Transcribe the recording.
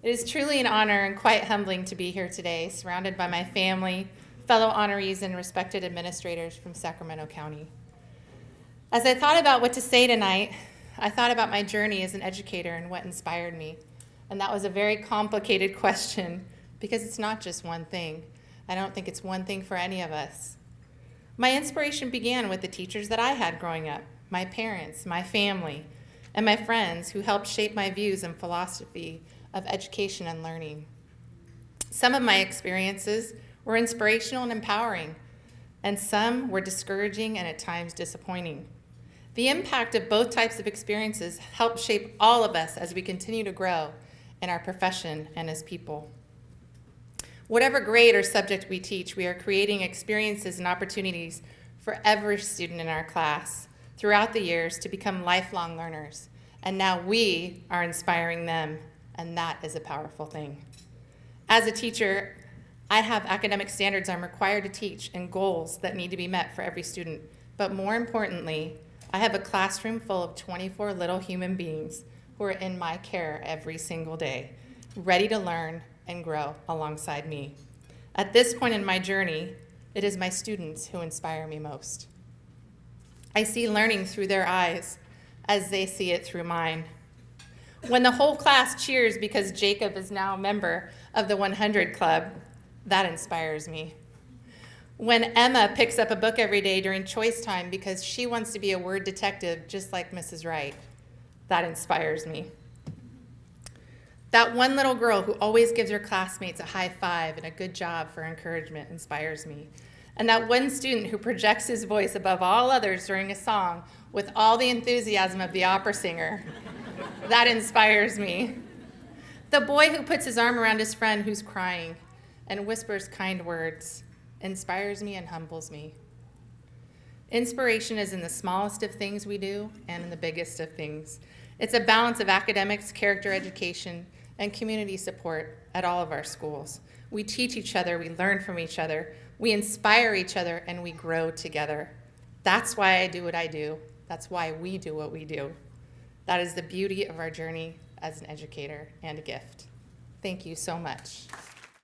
It is truly an honor and quite humbling to be here today, surrounded by my family, fellow honorees, and respected administrators from Sacramento County. As I thought about what to say tonight, I thought about my journey as an educator and what inspired me. And that was a very complicated question because it's not just one thing. I don't think it's one thing for any of us. My inspiration began with the teachers that I had growing up, my parents, my family, and my friends who helped shape my views and philosophy of education and learning. Some of my experiences were inspirational and empowering, and some were discouraging and at times disappointing. The impact of both types of experiences help shape all of us as we continue to grow in our profession and as people. Whatever grade or subject we teach, we are creating experiences and opportunities for every student in our class throughout the years to become lifelong learners. And now we are inspiring them, and that is a powerful thing. As a teacher, I have academic standards I'm required to teach and goals that need to be met for every student. But more importantly, I have a classroom full of 24 little human beings who are in my care every single day, ready to learn and grow alongside me. At this point in my journey, it is my students who inspire me most. I see learning through their eyes as they see it through mine. When the whole class cheers because Jacob is now a member of the 100 Club, that inspires me. When Emma picks up a book every day during choice time because she wants to be a word detective just like Mrs. Wright, that inspires me. That one little girl who always gives her classmates a high five and a good job for encouragement inspires me. And that one student who projects his voice above all others during a song with all the enthusiasm of the opera singer, that inspires me. The boy who puts his arm around his friend who's crying and whispers kind words inspires me and humbles me. Inspiration is in the smallest of things we do and in the biggest of things. It's a balance of academics, character education, and community support at all of our schools. We teach each other, we learn from each other, we inspire each other, and we grow together. That's why I do what I do. That's why we do what we do. That is the beauty of our journey as an educator and a gift. Thank you so much.